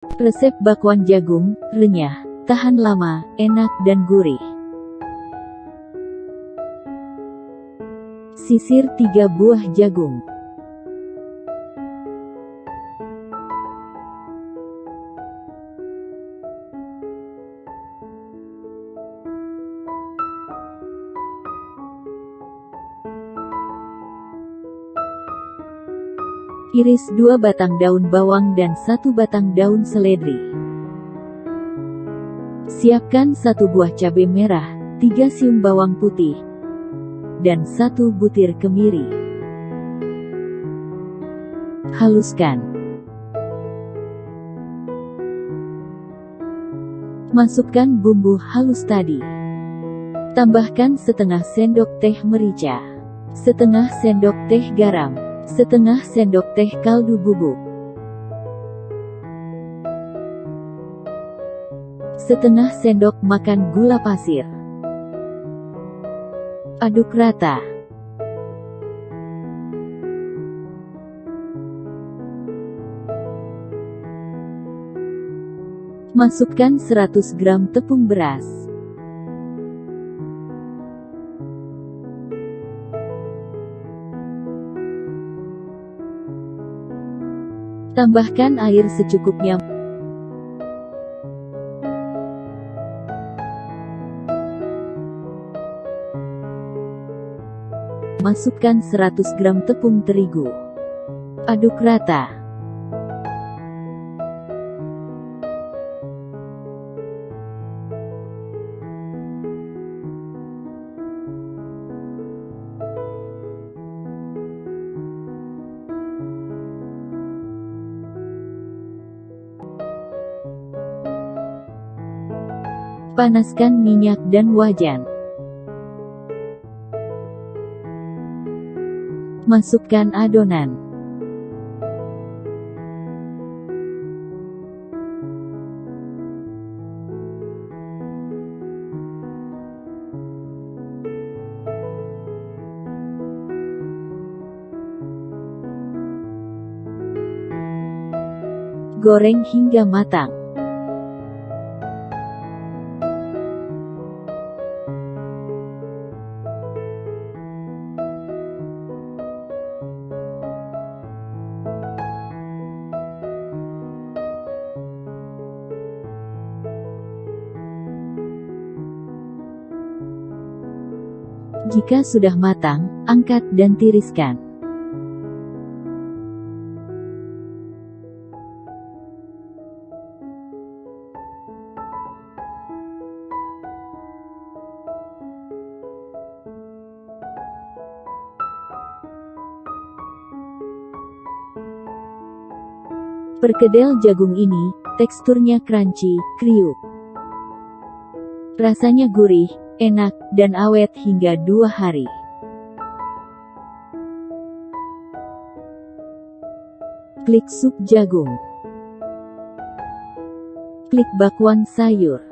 Resep bakwan jagung, renyah, tahan lama, enak dan gurih. Sisir 3 buah jagung. Iris dua batang daun bawang dan satu batang daun seledri. Siapkan satu buah cabai merah, tiga siung bawang putih, dan satu butir kemiri. Haluskan. Masukkan bumbu halus tadi. Tambahkan setengah sendok teh merica, setengah sendok teh garam, setengah sendok teh kaldu bubuk, setengah sendok makan gula pasir. Aduk rata. Masukkan 100 gram tepung beras. Tambahkan air secukupnya. Masukkan 100 gram tepung terigu. Aduk rata. Panaskan minyak dan wajan. Masukkan adonan. Goreng hingga matang. Jika sudah matang, angkat dan tiriskan. Perkedel jagung ini, teksturnya crunchy, kriuk. Rasanya gurih, enak, dan awet hingga dua hari. Klik sup jagung. Klik bakwan sayur.